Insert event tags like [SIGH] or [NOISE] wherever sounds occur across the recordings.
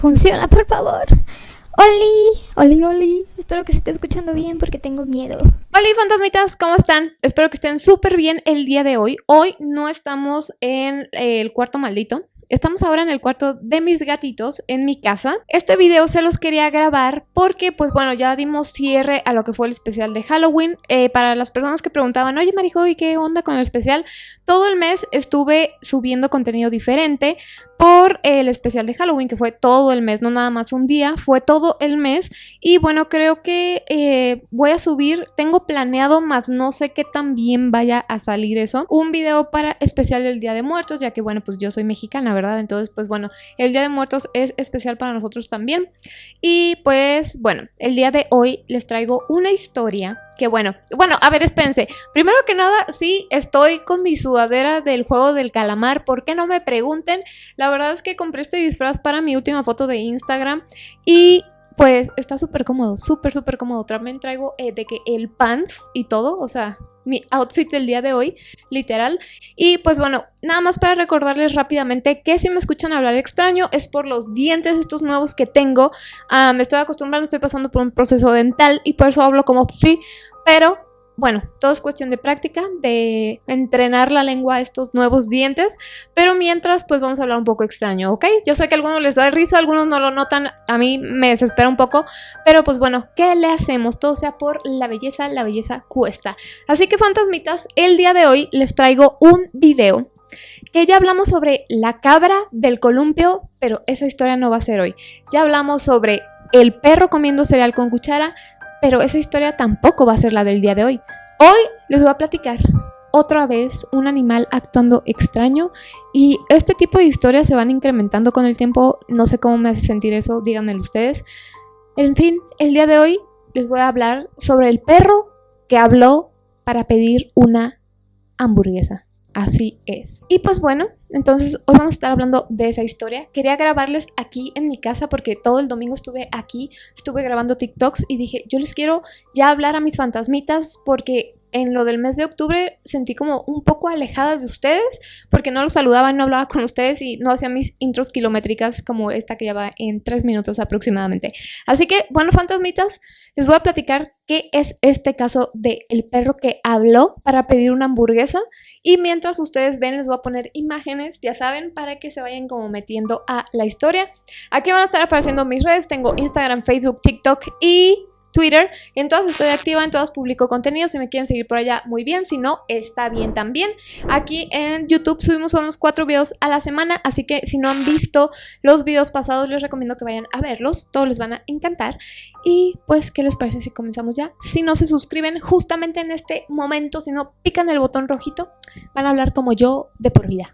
Funciona, por favor. Oli, Oli, Oli. Espero que se esté escuchando bien porque tengo miedo. Hola fantasmitas, ¿cómo están? Espero que estén súper bien el día de hoy. Hoy no estamos en el cuarto maldito. Estamos ahora en el cuarto de mis gatitos en mi casa. Este video se los quería grabar porque, pues bueno, ya dimos cierre a lo que fue el especial de Halloween. Eh, para las personas que preguntaban, oye Marijo, ¿y qué onda con el especial? Todo el mes estuve subiendo contenido diferente por el especial de Halloween, que fue todo el mes, no nada más un día, fue todo el mes. Y bueno, creo que eh, voy a subir, tengo planeado, más no sé qué tan bien vaya a salir eso, un video para especial del Día de Muertos, ya que bueno, pues yo soy mexicana, ¿verdad? Entonces, pues bueno, el Día de Muertos es especial para nosotros también. Y pues bueno, el día de hoy les traigo una historia que bueno, bueno, a ver, espérense. Primero que nada, sí, estoy con mi sudadera del juego del calamar. ¿Por qué no me pregunten? La verdad es que compré este disfraz para mi última foto de Instagram y pues está súper cómodo, súper, súper cómodo. También traigo eh, de que el pants y todo, o sea, mi outfit del día de hoy, literal. Y pues bueno, nada más para recordarles rápidamente que si me escuchan hablar extraño es por los dientes estos nuevos que tengo. Ah, me estoy acostumbrando, estoy pasando por un proceso dental y por eso hablo como sí, pero bueno, todo es cuestión de práctica, de entrenar la lengua a estos nuevos dientes, pero mientras pues vamos a hablar un poco extraño, ¿ok? Yo sé que a algunos les da risa, algunos no lo notan, a mí me desespera un poco, pero pues bueno, ¿qué le hacemos? Todo sea por la belleza, la belleza cuesta. Así que fantasmitas, el día de hoy les traigo un video que ya hablamos sobre la cabra del columpio, pero esa historia no va a ser hoy. Ya hablamos sobre el perro comiendo cereal con cuchara, pero esa historia tampoco va a ser la del día de hoy. Hoy les voy a platicar otra vez un animal actuando extraño y este tipo de historias se van incrementando con el tiempo. No sé cómo me hace sentir eso, díganmelo ustedes. En fin, el día de hoy les voy a hablar sobre el perro que habló para pedir una hamburguesa. Así es. Y pues bueno, entonces hoy vamos a estar hablando de esa historia. Quería grabarles aquí en mi casa porque todo el domingo estuve aquí, estuve grabando TikToks y dije, yo les quiero ya hablar a mis fantasmitas porque en lo del mes de octubre sentí como un poco alejada de ustedes porque no los saludaba, no hablaba con ustedes y no hacía mis intros kilométricas como esta que lleva en tres minutos aproximadamente. Así que, bueno, fantasmitas, les voy a platicar qué es este caso del el perro que habló para pedir una hamburguesa y mientras ustedes ven les voy a poner imágenes, ya saben, para que se vayan como metiendo a la historia. Aquí van a estar apareciendo mis redes, tengo Instagram, Facebook, TikTok y Twitter. En todas estoy activa, en todas publico contenido. Si me quieren seguir por allá, muy bien. Si no, está bien también. Aquí en YouTube subimos unos cuatro videos a la semana. Así que si no han visto los videos pasados, les recomiendo que vayan a verlos. Todos les van a encantar. Y pues, ¿qué les parece si comenzamos ya? Si no se suscriben justamente en este momento, si no pican el botón rojito, van a hablar como yo de por vida.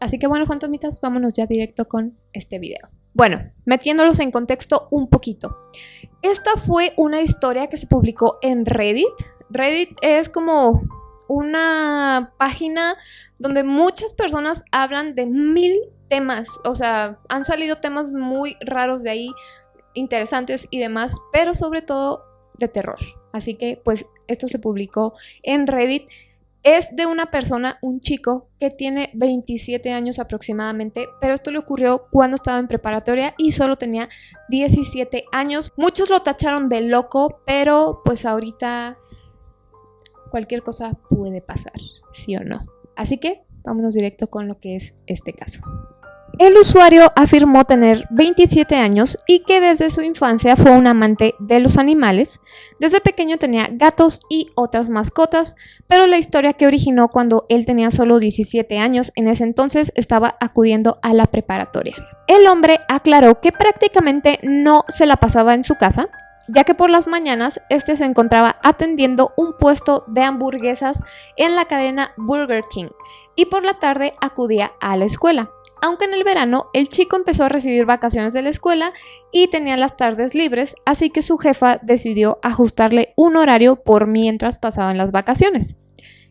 Así que bueno, fantasmitas, vámonos ya directo con este video. Bueno, metiéndolos en contexto un poquito. Esta fue una historia que se publicó en Reddit. Reddit es como una página donde muchas personas hablan de mil temas. O sea, han salido temas muy raros de ahí, interesantes y demás, pero sobre todo de terror. Así que pues esto se publicó en Reddit es de una persona, un chico, que tiene 27 años aproximadamente, pero esto le ocurrió cuando estaba en preparatoria y solo tenía 17 años. Muchos lo tacharon de loco, pero pues ahorita cualquier cosa puede pasar, sí o no. Así que vámonos directo con lo que es este caso. El usuario afirmó tener 27 años y que desde su infancia fue un amante de los animales. Desde pequeño tenía gatos y otras mascotas, pero la historia que originó cuando él tenía solo 17 años en ese entonces estaba acudiendo a la preparatoria. El hombre aclaró que prácticamente no se la pasaba en su casa, ya que por las mañanas este se encontraba atendiendo un puesto de hamburguesas en la cadena Burger King y por la tarde acudía a la escuela aunque en el verano el chico empezó a recibir vacaciones de la escuela y tenía las tardes libres, así que su jefa decidió ajustarle un horario por mientras pasaban las vacaciones.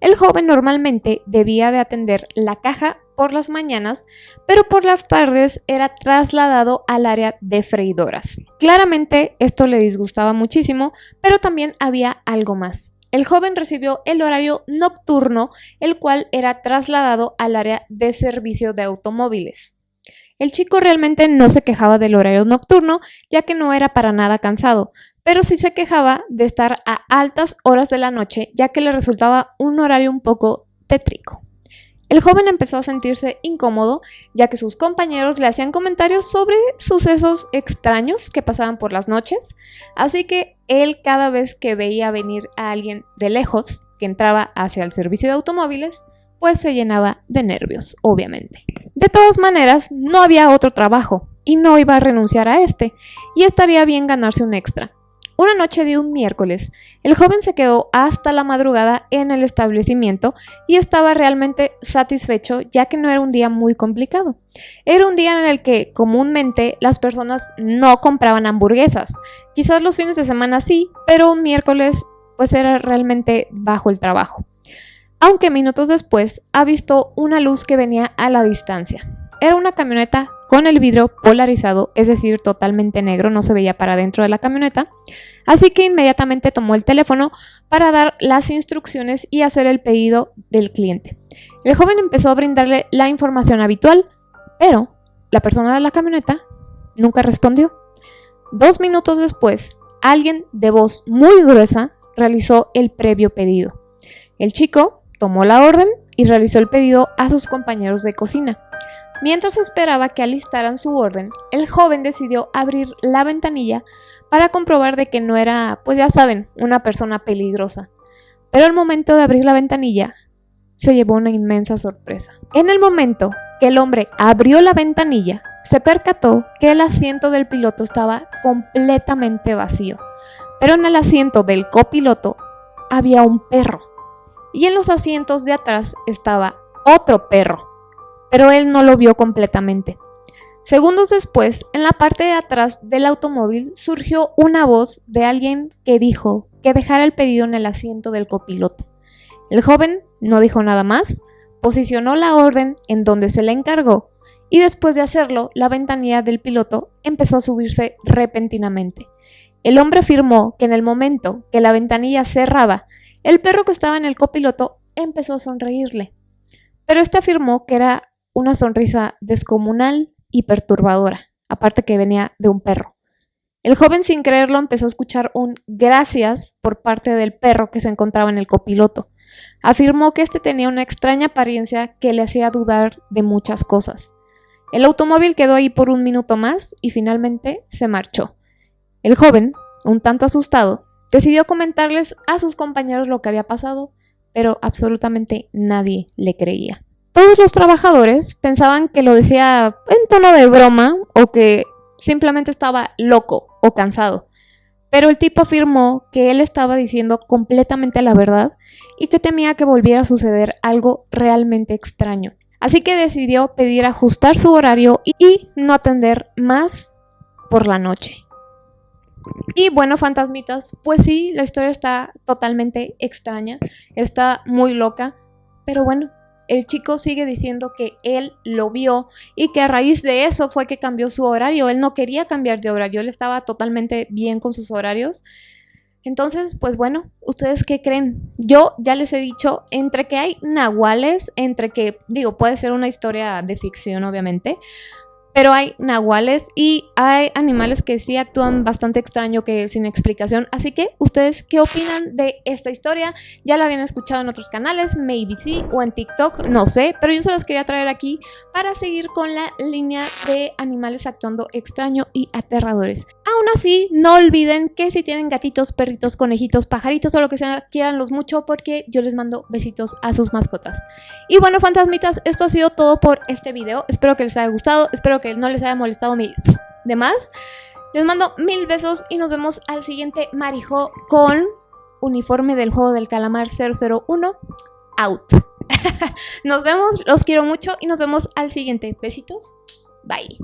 El joven normalmente debía de atender la caja por las mañanas, pero por las tardes era trasladado al área de freidoras. Claramente esto le disgustaba muchísimo, pero también había algo más. El joven recibió el horario nocturno, el cual era trasladado al área de servicio de automóviles. El chico realmente no se quejaba del horario nocturno, ya que no era para nada cansado, pero sí se quejaba de estar a altas horas de la noche, ya que le resultaba un horario un poco tétrico. El joven empezó a sentirse incómodo, ya que sus compañeros le hacían comentarios sobre sucesos extraños que pasaban por las noches, así que él cada vez que veía venir a alguien de lejos que entraba hacia el servicio de automóviles, pues se llenaba de nervios, obviamente. De todas maneras, no había otro trabajo y no iba a renunciar a este, y estaría bien ganarse un extra. Una noche de un miércoles, el joven se quedó hasta la madrugada en el establecimiento y estaba realmente satisfecho ya que no era un día muy complicado. Era un día en el que comúnmente las personas no compraban hamburguesas. Quizás los fines de semana sí, pero un miércoles pues era realmente bajo el trabajo. Aunque minutos después ha visto una luz que venía a la distancia. Era una camioneta con el vidrio polarizado, es decir, totalmente negro, no se veía para dentro de la camioneta. Así que inmediatamente tomó el teléfono para dar las instrucciones y hacer el pedido del cliente. El joven empezó a brindarle la información habitual, pero la persona de la camioneta nunca respondió. Dos minutos después, alguien de voz muy gruesa realizó el previo pedido. El chico tomó la orden y realizó el pedido a sus compañeros de cocina. Mientras esperaba que alistaran su orden, el joven decidió abrir la ventanilla para comprobar de que no era, pues ya saben, una persona peligrosa. Pero al momento de abrir la ventanilla, se llevó una inmensa sorpresa. En el momento que el hombre abrió la ventanilla, se percató que el asiento del piloto estaba completamente vacío. Pero en el asiento del copiloto había un perro. Y en los asientos de atrás estaba otro perro pero él no lo vio completamente. Segundos después, en la parte de atrás del automóvil surgió una voz de alguien que dijo que dejara el pedido en el asiento del copiloto. El joven no dijo nada más, posicionó la orden en donde se le encargó y después de hacerlo, la ventanilla del piloto empezó a subirse repentinamente. El hombre afirmó que en el momento que la ventanilla cerraba, el perro que estaba en el copiloto empezó a sonreírle. Pero este afirmó que era una sonrisa descomunal y perturbadora, aparte que venía de un perro. El joven sin creerlo empezó a escuchar un gracias por parte del perro que se encontraba en el copiloto. Afirmó que este tenía una extraña apariencia que le hacía dudar de muchas cosas. El automóvil quedó ahí por un minuto más y finalmente se marchó. El joven, un tanto asustado, decidió comentarles a sus compañeros lo que había pasado, pero absolutamente nadie le creía. Todos los trabajadores pensaban que lo decía en tono de broma o que simplemente estaba loco o cansado. Pero el tipo afirmó que él estaba diciendo completamente la verdad y que temía que volviera a suceder algo realmente extraño. Así que decidió pedir ajustar su horario y no atender más por la noche. Y bueno, fantasmitas, pues sí, la historia está totalmente extraña, está muy loca, pero bueno, el chico sigue diciendo que él lo vio y que a raíz de eso fue que cambió su horario. Él no quería cambiar de horario, él estaba totalmente bien con sus horarios. Entonces, pues bueno, ¿ustedes qué creen? Yo ya les he dicho, entre que hay nahuales, entre que, digo, puede ser una historia de ficción, obviamente, pero hay nahuales y hay animales que sí actúan bastante extraño que sin explicación. Así que, ¿ustedes qué opinan de esta historia? Ya la habían escuchado en otros canales, maybe sí, o en TikTok, no sé. Pero yo se las quería traer aquí para seguir con la línea de animales actuando extraño y aterradores. Aún así, no olviden que si tienen gatitos, perritos, conejitos, pajaritos o lo que sea, quieranlos mucho porque yo les mando besitos a sus mascotas. Y bueno, fantasmitas, esto ha sido todo por este video. Espero que les haya gustado, espero que no les haya molestado mi demás. Les mando mil besos y nos vemos al siguiente Marijo con uniforme del juego del calamar 001 out. [LAUGHS] nos vemos, los quiero mucho y nos vemos al siguiente. Besitos. Bye.